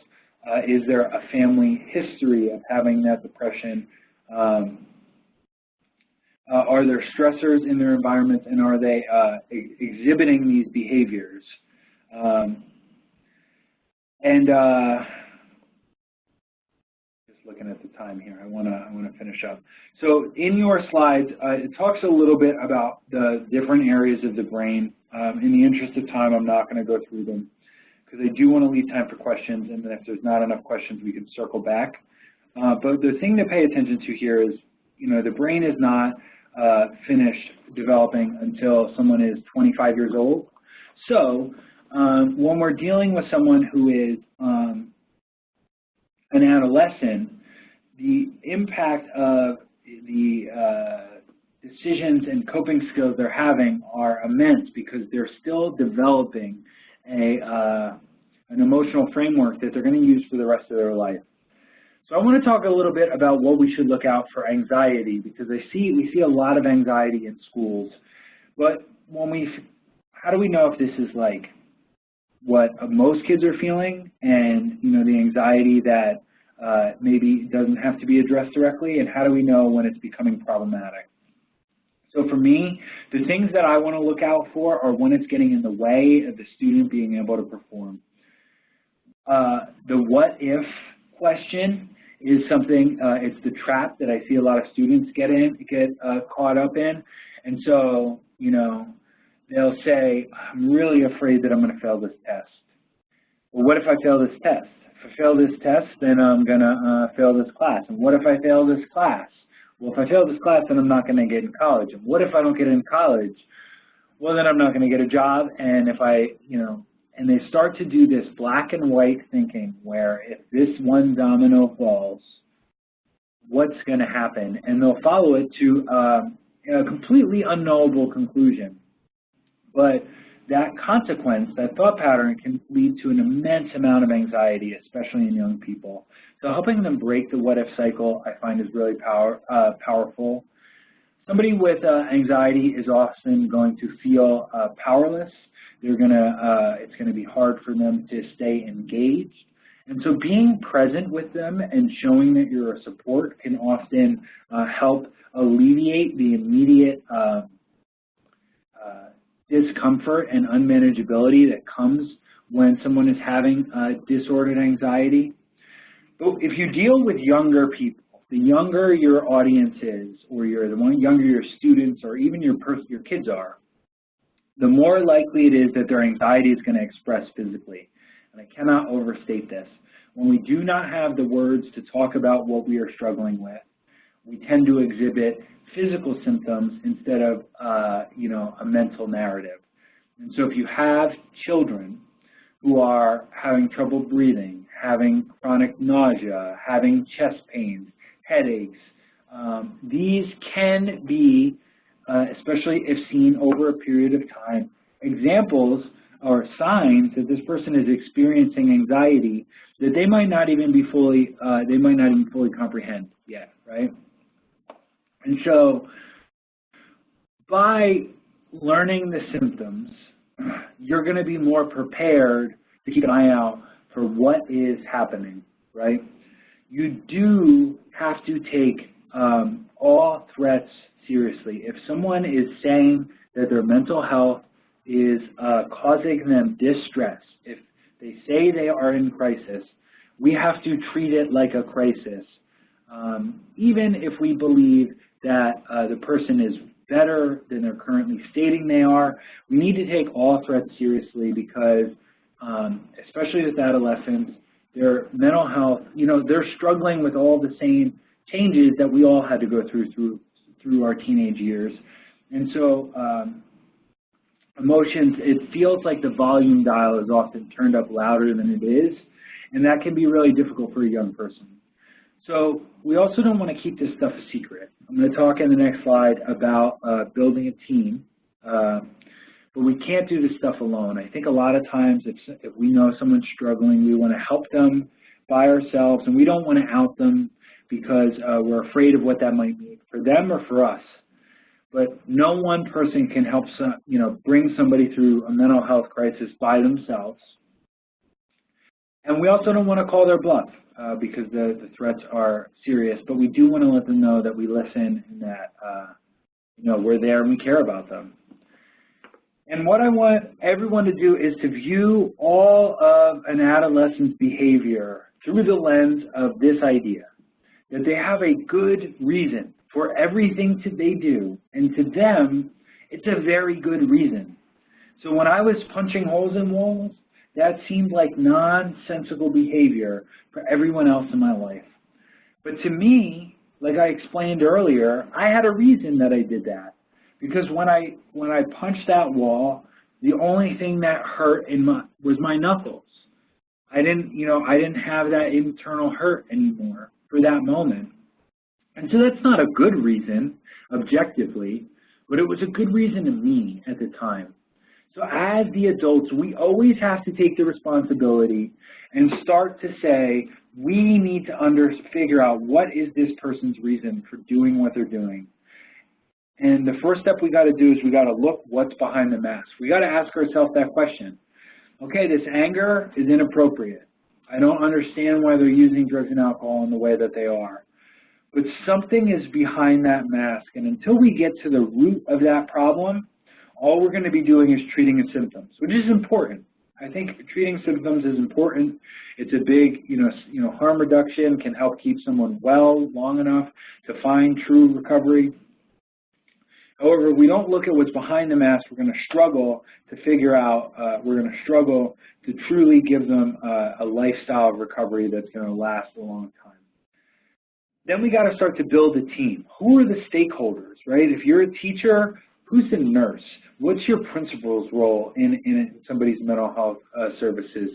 Uh, is there a family history of having that depression? Um, uh, are there stressors in their environment and are they uh, ex exhibiting these behaviors? Um, and uh, looking at the time here, I want to I want to finish up. So in your slides, uh, it talks a little bit about the different areas of the brain. Um, in the interest of time, I'm not going to go through them because I do want to leave time for questions, and then if there's not enough questions, we can circle back. Uh, but the thing to pay attention to here is, you know, the brain is not uh, finished developing until someone is 25 years old. So um, when we're dealing with someone who is um, an adolescent, the impact of the uh, decisions and coping skills they're having are immense because they're still developing a, uh, an emotional framework that they're going to use for the rest of their life. So I want to talk a little bit about what we should look out for anxiety because I see we see a lot of anxiety in schools. But when we, how do we know if this is like what most kids are feeling and you know the anxiety that uh, maybe doesn't have to be addressed directly and how do we know when it's becoming problematic? So for me, the things that I want to look out for are when it's getting in the way of the student being able to perform. Uh, the what if question is something, uh, it's the trap that I see a lot of students get in, get uh, caught up in. And so, you know, they'll say, I'm really afraid that I'm going to fail this test. Well, what if I fail this test? Fail this test, then I'm going to uh, fail this class. And what if I fail this class? Well, if I fail this class, then I'm not going to get in college. And what if I don't get in college? Well, then I'm not going to get a job. And if I, you know, and they start to do this black and white thinking where if this one domino falls, what's going to happen? And they'll follow it to um, a completely unknowable conclusion. But that consequence, that thought pattern can lead to an immense amount of anxiety, especially in young people. So helping them break the what if cycle I find is really power, uh, powerful. Somebody with uh, anxiety is often going to feel uh, powerless they're gonna, uh, it's gonna be hard for them to stay engaged. And so being present with them and showing that you're a support can often uh, help alleviate the immediate uh, uh, discomfort and unmanageability that comes when someone is having uh, disordered anxiety. But if you deal with younger people, the younger your audience is, or you're the younger your students, or even your your kids are, the more likely it is that their anxiety is going to express physically. And I cannot overstate this. When we do not have the words to talk about what we are struggling with, we tend to exhibit physical symptoms instead of, uh, you know, a mental narrative. And so if you have children who are having trouble breathing, having chronic nausea, having chest pains, headaches, um, these can be uh, especially if seen over a period of time. Examples or signs that this person is experiencing anxiety that they might not even be fully, uh, they might not even fully comprehend yet, right? And so by learning the symptoms, you're going to be more prepared to keep an eye out for what is happening, right? You do have to take um, all threats seriously. If someone is saying that their mental health is uh, causing them distress, if they say they are in crisis, we have to treat it like a crisis. Um, even if we believe that uh, the person is better than they're currently stating they are, we need to take all threats seriously because, um, especially with adolescents, their mental health, you know, they're struggling with all the same changes that we all had to go through through through our teenage years. And so um, emotions, it feels like the volume dial is often turned up louder than it is, and that can be really difficult for a young person. So we also don't want to keep this stuff a secret. I'm going to talk in the next slide about uh, building a team. Uh, but we can't do this stuff alone. I think a lot of times if, if we know someone's struggling, we want to help them by ourselves, and we don't want to out them because uh, we're afraid of what that might mean for them or for us. But no one person can help some, you know, bring somebody through a mental health crisis by themselves. And we also don't want to call their bluff uh, because the, the threats are serious, but we do want to let them know that we listen and that, uh, you know, we're there and we care about them. And what I want everyone to do is to view all of an adolescent's behavior through the lens of this idea, that they have a good reason for everything that they do, and to them, it's a very good reason. So when I was punching holes in walls, that seemed like nonsensical behavior for everyone else in my life. But to me, like I explained earlier, I had a reason that I did that. Because when I when I punched that wall, the only thing that hurt in my was my knuckles. I didn't, you know, I didn't have that internal hurt anymore for that moment. And so that's not a good reason, objectively, but it was a good reason to me at the time. So as the adults, we always have to take the responsibility and start to say, we need to under, figure out what is this person's reason for doing what they're doing. And the first step we got to do is we got to look what's behind the mask. We got to ask ourselves that question. Okay, this anger is inappropriate. I don't understand why they're using drugs and alcohol in the way that they are. But something is behind that mask. And until we get to the root of that problem, all we're going to be doing is treating the symptoms, which is important. I think treating symptoms is important. It's a big, you know, you know, harm reduction can help keep someone well long enough to find true recovery. However, if we don't look at what's behind the mask, we're going to struggle to figure out, uh, we're going to struggle to truly give them uh, a lifestyle of recovery that's going to last a long time. Then we got to start to build a team. Who are the stakeholders, right? If you're a teacher, who's the nurse? What's your principal's role in, in somebody's mental health uh, services?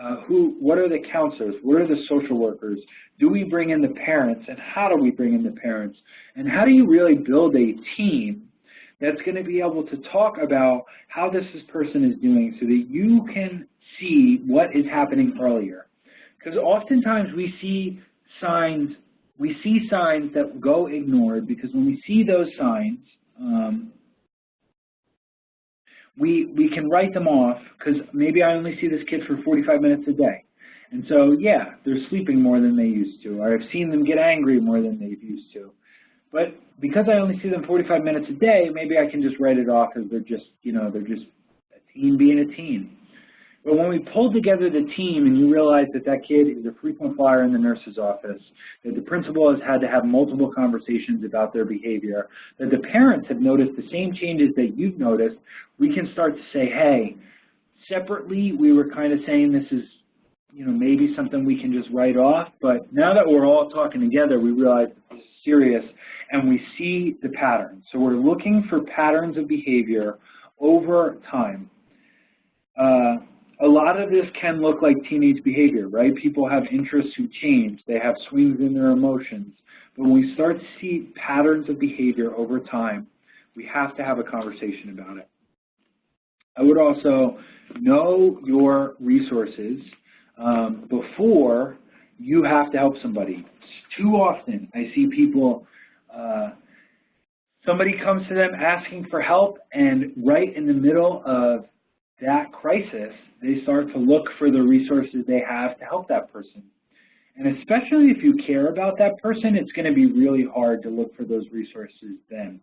Uh, who, what are the counselors? What are the social workers? Do we bring in the parents, and how do we bring in the parents? And how do you really build a team that's going to be able to talk about how this person is doing so that you can see what is happening earlier? Because oftentimes we see signs, we see signs that go ignored because when we see those signs, um, we, we can write them off because maybe I only see this kid for 45 minutes a day. And so, yeah, they're sleeping more than they used to, or I've seen them get angry more than they've used to. But because I only see them 45 minutes a day, maybe I can just write it off as they're just, you know, they're just a teen being a teen. But when we pull together the team and you realize that that kid is a frequent flyer in the nurse's office, that the principal has had to have multiple conversations about their behavior, that the parents have noticed the same changes that you've noticed, we can start to say, hey, separately we were kind of saying this is, you know, maybe something we can just write off, but now that we're all talking together, we realize this is serious and we see the pattern. So we're looking for patterns of behavior over time. Uh, a lot of this can look like teenage behavior, right? People have interests who change. They have swings in their emotions. But when we start to see patterns of behavior over time, we have to have a conversation about it. I would also know your resources um, before you have to help somebody. Too often I see people, uh, somebody comes to them asking for help and right in the middle of that crisis, they start to look for the resources they have to help that person. And especially if you care about that person, it's going to be really hard to look for those resources then.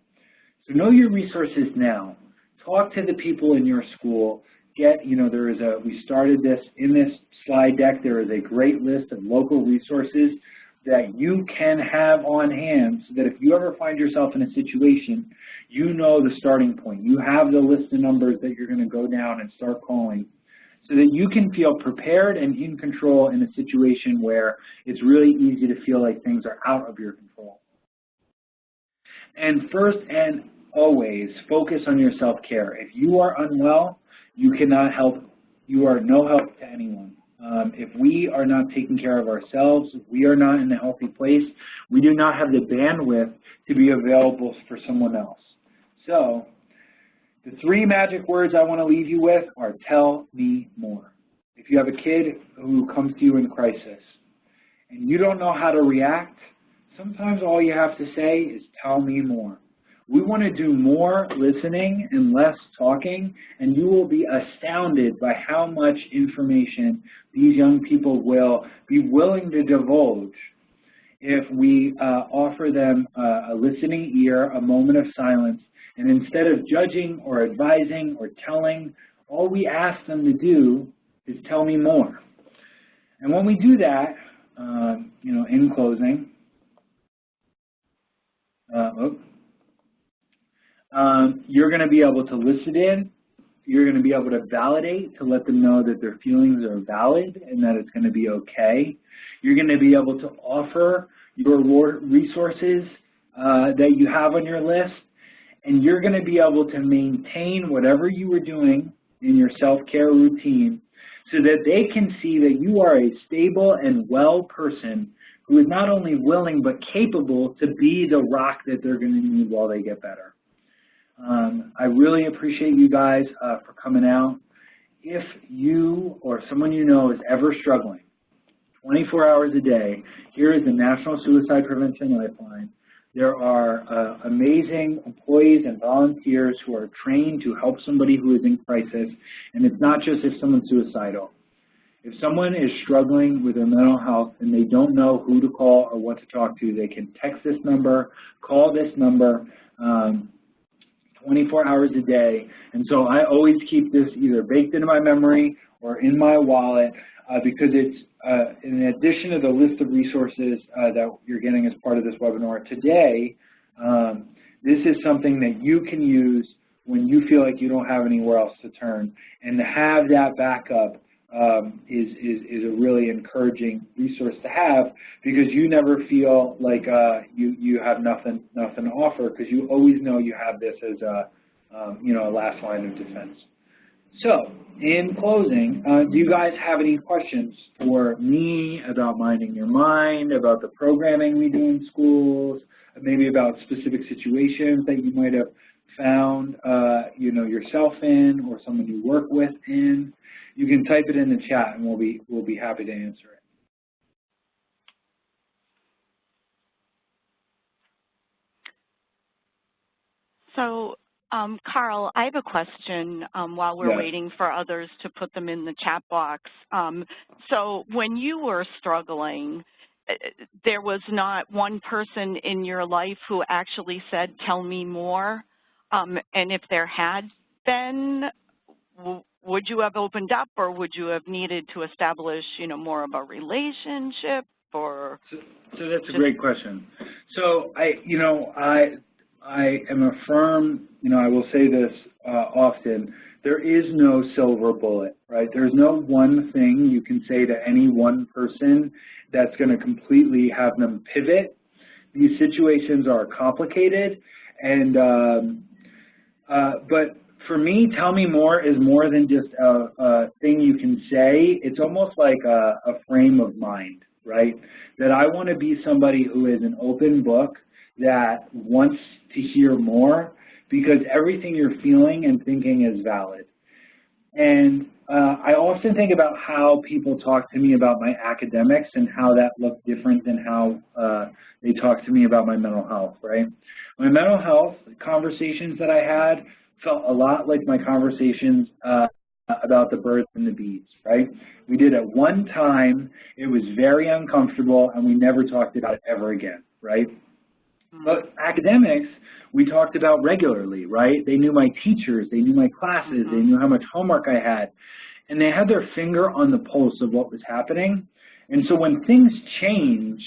So know your resources now. Talk to the people in your school. Get, you know, there is a, we started this in this slide deck, there is a great list of local resources that you can have on hand so that if you ever find yourself in a situation, you know the starting point. You have the list of numbers that you're going to go down and start calling so that you can feel prepared and in control in a situation where it's really easy to feel like things are out of your control. And first and always, focus on your self-care. If you are unwell, you cannot help, you are no help to anyone. Um, if we are not taking care of ourselves, we are not in a healthy place, we do not have the bandwidth to be available for someone else. So the three magic words I want to leave you with are tell me more. If you have a kid who comes to you in crisis and you don't know how to react, sometimes all you have to say is tell me more. We want to do more listening and less talking, and you will be astounded by how much information these young people will be willing to divulge if we uh, offer them uh, a listening ear, a moment of silence, and instead of judging or advising or telling, all we ask them to do is tell me more. And when we do that, uh, you know, in closing, uh, oh, um, you're going to be able to listen in. You're going to be able to validate to let them know that their feelings are valid and that it's going to be okay. You're going to be able to offer your resources uh, that you have on your list, and you're going to be able to maintain whatever you were doing in your self-care routine so that they can see that you are a stable and well person who is not only willing but capable to be the rock that they're going to need while they get better. Um, I really appreciate you guys uh, for coming out. If you or someone you know is ever struggling, 24 hours a day, here is the National Suicide Prevention Lifeline. There are uh, amazing employees and volunteers who are trained to help somebody who is in crisis, and it's not just if someone's suicidal. If someone is struggling with their mental health and they don't know who to call or what to talk to, they can text this number, call this number, um, 24 hours a day. And so I always keep this either baked into my memory or in my wallet uh, because it's uh, in addition to the list of resources uh, that you're getting as part of this webinar today, um, this is something that you can use when you feel like you don't have anywhere else to turn. And to have that backup um, is, is, is a really encouraging resource to have because you never feel like uh, you, you have nothing, nothing to offer because you always know you have this as a, um, you know, a last line of defense. So, in closing, uh, do you guys have any questions for me about minding your mind, about the programming we do in schools, maybe about specific situations that you might have found, uh, you know, yourself in or someone you work with in? You can type it in the chat and we'll be, we'll be happy to answer it. So um, Carl, I have a question um, while we're yeah. waiting for others to put them in the chat box. Um, so when you were struggling, uh, there was not one person in your life who actually said, tell me more? Um, and if there had been, would you have opened up or would you have needed to establish, you know, more of a relationship or? So, so that's a great question. So I, you know, I, I am a firm, you know, I will say this uh, often, there is no silver bullet, right? There's no one thing you can say to any one person that's going to completely have them pivot. These situations are complicated, and um, uh, but for me, tell me more is more than just a, a thing you can say. It's almost like a, a frame of mind, right? That I want to be somebody who is an open book, that wants to hear more because everything you're feeling and thinking is valid. And uh, I often think about how people talk to me about my academics and how that looked different than how uh, they talk to me about my mental health, right? My mental health conversations that I had felt a lot like my conversations uh, about the birds and the bees, right? We did it one time, it was very uncomfortable, and we never talked about it ever again, right? But academics, we talked about regularly, right? They knew my teachers, they knew my classes, they mm-hmm. knew how much homework I had, and they had their finger on the pulse of what was happening. And so when things changed,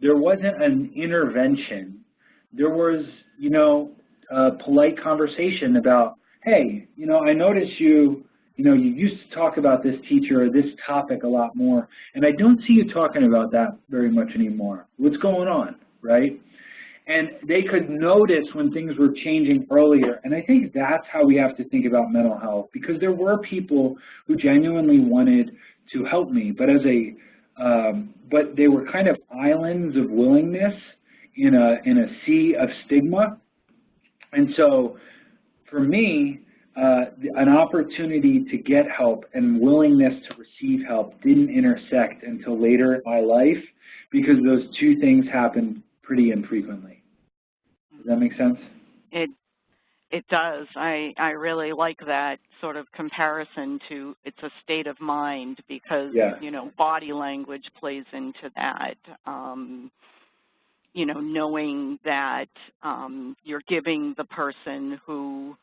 there wasn't an intervention. There was, you know, a polite conversation about, hey, you know, I noticed you, you know, you used to talk about this teacher or this topic a lot more, and I don't see you talking about that very much anymore. What's going on, right? And they could notice when things were changing earlier. And I think that's how we have to think about mental health because there were people who genuinely wanted to help me, but as a um, but they were kind of islands of willingness in a in a sea of stigma, and so for me, uh, an opportunity to get help and willingness to receive help didn't intersect until later in my life because those two things happened pretty infrequently. Does that make sense? It it does. I I really like that sort of comparison to it's a state of mind because Yeah. you know body language plays into that. Um, you know, knowing that um, you're giving the person who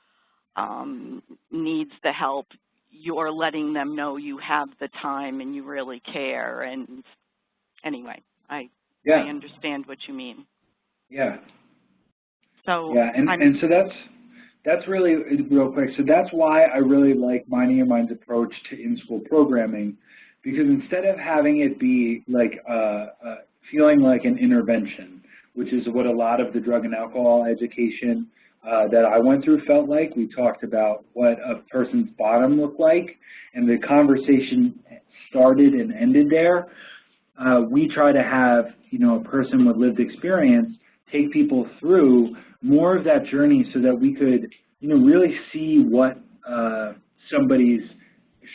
um, needs the help, you're letting them know you have the time and you really care. And anyway, I I understand what you mean. yeah. So Yeah, and, I'm- and so that's that's really real quick. So that's why I really like Minding Your Mind's approach to in-school programming, because instead of having it be like uh, uh, feeling like an intervention, which is what a lot of the drug and alcohol education uh, that I went through felt like. We talked about what a person's bottom looked like, and the conversation started and ended there. Uh, we try to have, you know, a person with lived experience take people through more of that journey so that we could, you know, really see what uh, somebody's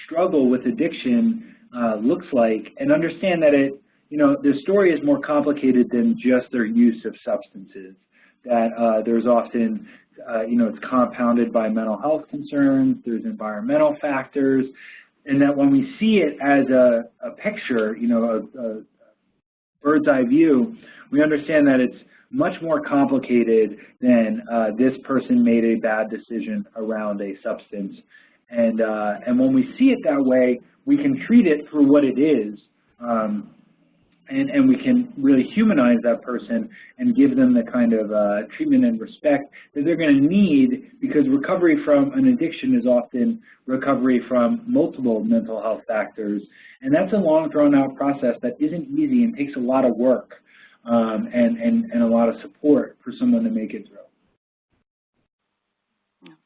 struggle with addiction uh, looks like and understand that it, you know, the story is more complicated than just their use of substances. That uh, there's often, uh, you know, it's compounded by mental health concerns, there's environmental factors, and that when we see it as a, a picture, you know, a, a bird's eye view, we understand that it's much more complicated than uh, this person made a bad decision around a substance. And, uh, and when we see it that way, we can treat it for what it is, um, and, and we can really humanize that person and give them the kind of uh, treatment and respect that they're going to need because recovery from an addiction is often recovery from multiple mental health factors. And that's a long, drawn-out process that isn't easy and takes a lot of work um, and, and, and a lot of support for someone to make it through.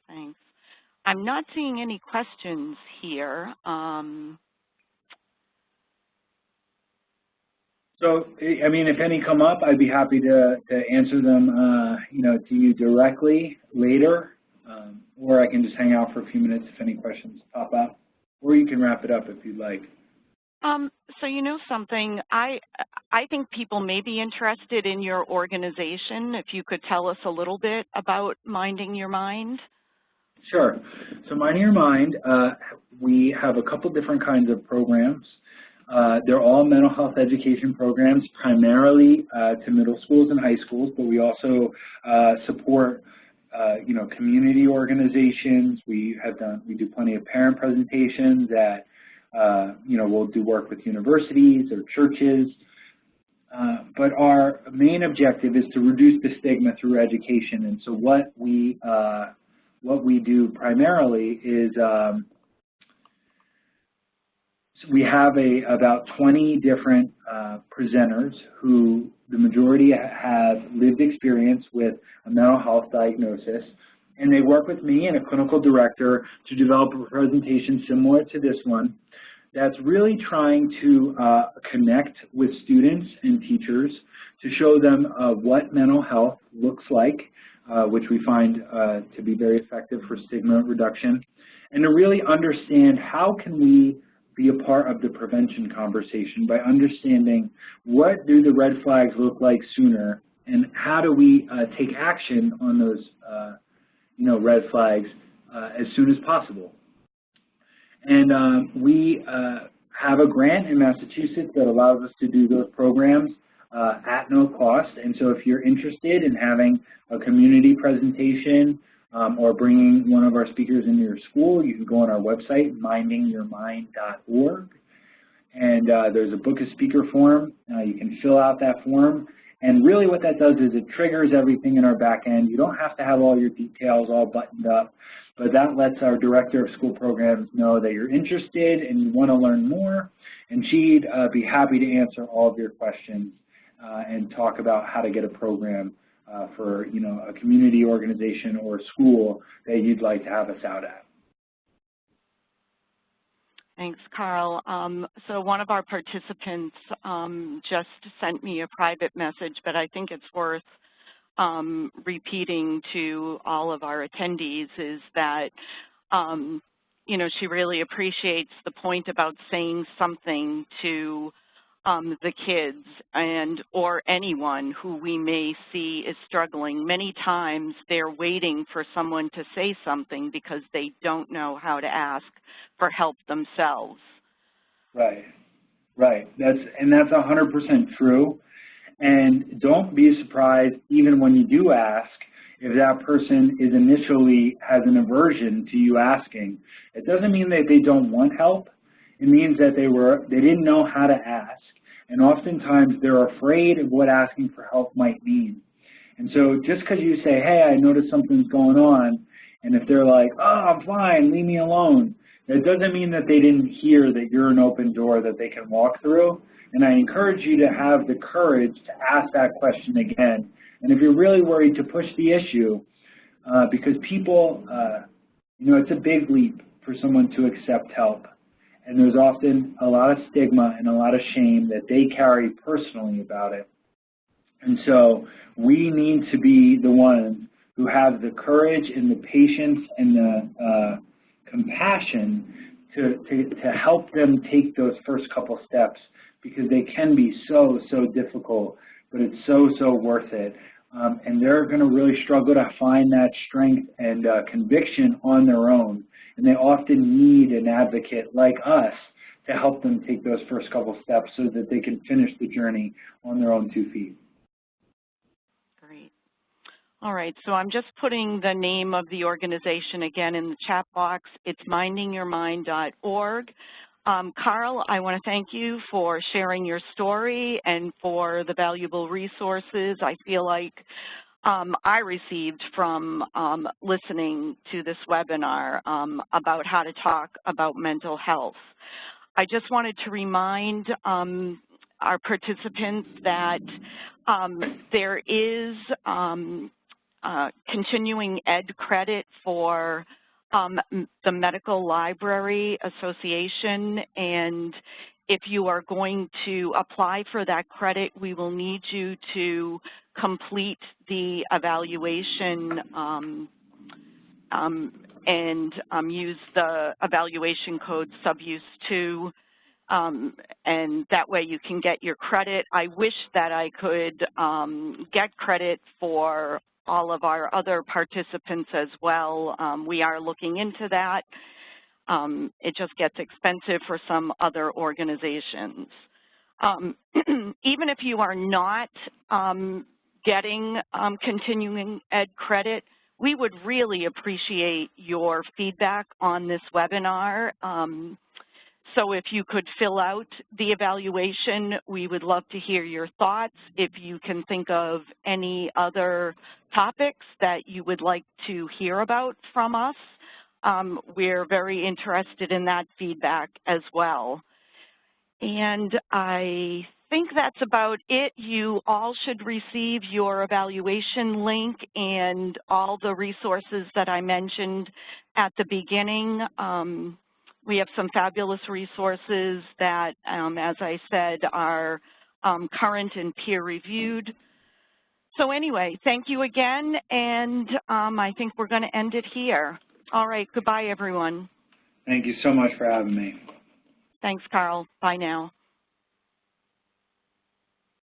Thanks. I'm not seeing any questions here. Um, So, I mean, if any come up, I'd be happy to, to answer them, uh, you know, to you directly later, um, or I can just hang out for a few minutes if any questions pop up, or you can wrap it up if you'd like. um, so you know something, I, I think people may be interested in your organization. If you could tell us a little bit about Minding Your Mind. Sure. So Minding Your Mind, uh, we have a couple different kinds of programs. Uh, they're all mental health education programs, primarily uh, to middle schools and high schools, but we also uh, support, uh, you know, community organizations. We have done, we do plenty of parent presentations that, uh, you know, we'll do work with universities or churches. Uh, but our main objective is to reduce the stigma through education. And so what we what we do primarily is um, we have a about 20 different uh, presenters who the majority have lived experience with a mental health diagnosis. And they work with me and a clinical director to develop a presentation similar to this one that's really trying to uh, connect with students and teachers to show them uh, what mental health looks like, uh, which we find uh, to be very effective for stigma reduction, and to really understand how can we be a part of the prevention conversation by understanding what do the red flags look like sooner and how do we uh, take action on those uh, you know, red flags uh, as soon as possible. And um, we uh, have a grant in Massachusetts that allows us to do those programs uh, at no cost. And so if you're interested in having a community presentation um, or bringing one of our speakers into your school, you can go on our website, mindingyourmind.org. And uh, there's a book a speaker form. Uh, you can fill out that form. And really what that does is it triggers everything in our back end. You don't have to have all your details all buttoned up, but that lets our director of school programs know that you're interested and you want to learn more. And she'd uh, be happy to answer all of your questions uh, and talk about how to get a program uh, for you know a community organization or a school that you'd like to have us out at. Thanks, Carl. Um, so one of our participants um, just sent me a private message, but I think it's worth um, repeating to all of our attendees is that, um, you know, she really appreciates the point about saying something to um, the kids and or anyone who we may see is struggling. Many times they're waiting for someone to say something because they don't know how to ask for help themselves. Right, right. That's and that's 100% true. And don't be surprised even when you do ask if that person is initially has an aversion to you asking. It doesn't mean that they don't want help. It means that they were they didn't know how to ask and oftentimes they're afraid of what asking for help might mean. And so just because you say, hey, I noticed something's going on, and if they're like, oh, I'm fine, leave me alone, that doesn't mean that they didn't hear that you're an open door that they can walk through. And I encourage you to have the courage to ask that question again. And if you're really worried to push the issue, uh, because people, uh, you know, it's a big leap for someone to accept help and there's often a lot of stigma and a lot of shame that they carry personally about it. And so we need to be the ones who have the courage and the patience and the uh, compassion to, to, to help them take those first couple steps because they can be so, so difficult, but it's so, so worth it. Um, and they're going to really struggle to find that strength and uh, conviction on their own and they often need an advocate like us to help them take those first couple steps so that they can finish the journey on their own two feet. Great. All right, so I'm just putting the name of the organization again in the chat box. It's mindingyourmind.org. Um, Carl, I want to thank you for sharing your story and for the valuable resources. I feel like um, I received from um, listening to this webinar um, about how to talk about mental health. I just wanted to remind um, our participants that um, there is um, uh, continuing ed credit for the Medical Library Association and if you are going to apply for that credit, we will need you to complete the evaluation um, um, and um, use the evaluation code subuse 2 um, and that way you can get your credit. I wish that I could um, get credit for all of our other participants as well. Um, we are looking into that. It just gets expensive for some other organizations. *clears throat* even if you are not getting um, continuing ed credit, we would really appreciate your feedback on this webinar. Um, so if you could fill out the evaluation, we would love to hear your thoughts. If you can think of any other topics that you would like to hear about from us, um, we're very interested in that feedback as well. And I think that's about it. You all should receive your evaluation link and all the resources that I mentioned at the beginning. Um, we have some fabulous resources that, um, as I said, are um, current and peer-reviewed. So anyway, thank you again, and um, I think we're going to end it here. All right, goodbye, everyone. Thank you so much for having me. Thanks, Carl. Bye now.